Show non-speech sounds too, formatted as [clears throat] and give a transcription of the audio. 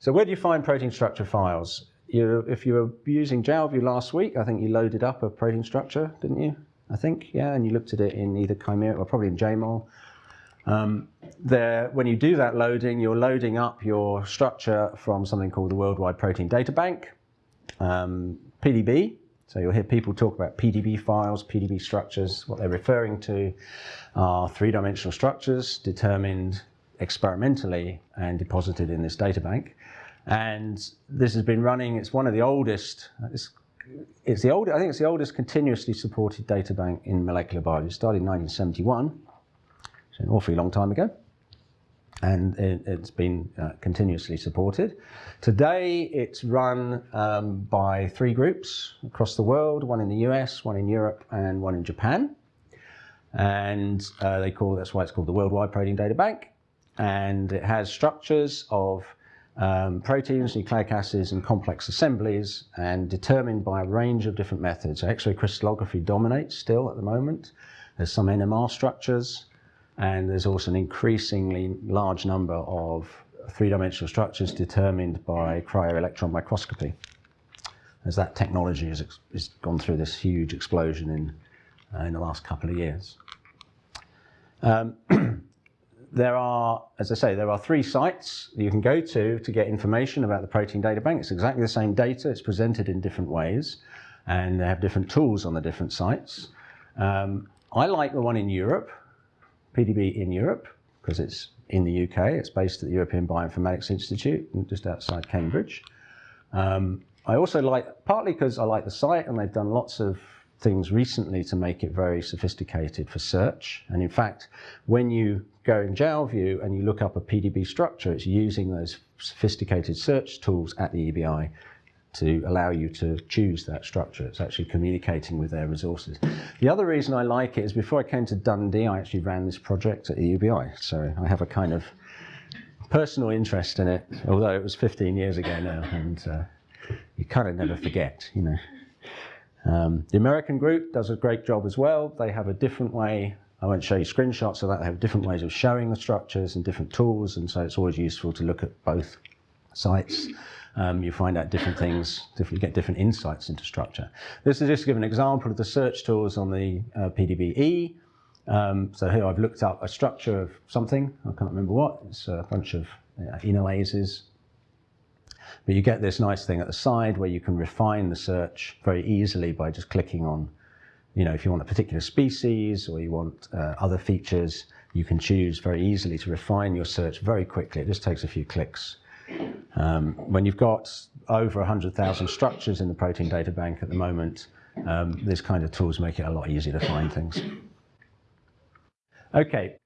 So where do you find protein structure files? You, if you were using Jalview last week, I think you loaded up a protein structure, didn't you? I think, yeah, and you looked at it in either Chimera or probably in JMOL. Um, there, when you do that loading, you're loading up your structure from something called the Worldwide Protein Data Bank, um, PDB. So you'll hear people talk about PDB files, PDB structures. What they're referring to are three-dimensional structures determined experimentally and deposited in this data bank. And this has been running, it's one of the oldest, it's, it's the old, I think it's the oldest continuously supported data bank in molecular biology. It started in 1971, so an awfully long time ago. And it, has been uh, continuously supported. Today it's run um, by three groups across the world, one in the US, one in Europe, and one in Japan. And uh, they call, that's why it's called the Worldwide Protein Data Bank and it has structures of um, proteins, nucleic acids, and complex assemblies, and determined by a range of different methods. So X-ray crystallography dominates still at the moment. There's some NMR structures, and there's also an increasingly large number of three-dimensional structures determined by cryo-electron microscopy, as that technology has, has gone through this huge explosion in, uh, in the last couple of years. Um, [clears throat] there are, as I say, there are three sites you can go to to get information about the protein data bank. It's exactly the same data. It's presented in different ways, and they have different tools on the different sites. Um, I like the one in Europe, PDB in Europe, because it's in the UK. It's based at the European Bioinformatics Institute, just outside Cambridge. Um, I also like, partly because I like the site, and they've done lots of things recently to make it very sophisticated for search. And in fact, when you go in Jalview and you look up a PDB structure, it's using those sophisticated search tools at the EBI to allow you to choose that structure. It's actually communicating with their resources. The other reason I like it is before I came to Dundee, I actually ran this project at the EBI. So I have a kind of personal interest in it, although it was 15 years ago now, and uh, you kind of never forget, you know. Um, the American group does a great job as well. They have a different way, I won't show you screenshots of that, they have different ways of showing the structures and different tools, and so it's always useful to look at both sites. Um, you find out different things, you get different insights into structure. This is just to give an example of the search tools on the uh, PDB-E. Um, so here I've looked up a structure of something, I can't remember what, it's a bunch of uh, enolases, but you get this nice thing at the side where you can refine the search very easily by just clicking on, you know, if you want a particular species or you want uh, other features, you can choose very easily to refine your search very quickly. It just takes a few clicks. Um, when you've got over 100,000 structures in the protein data bank at the moment, um, this kind of tools make it a lot easier to find things. Okay,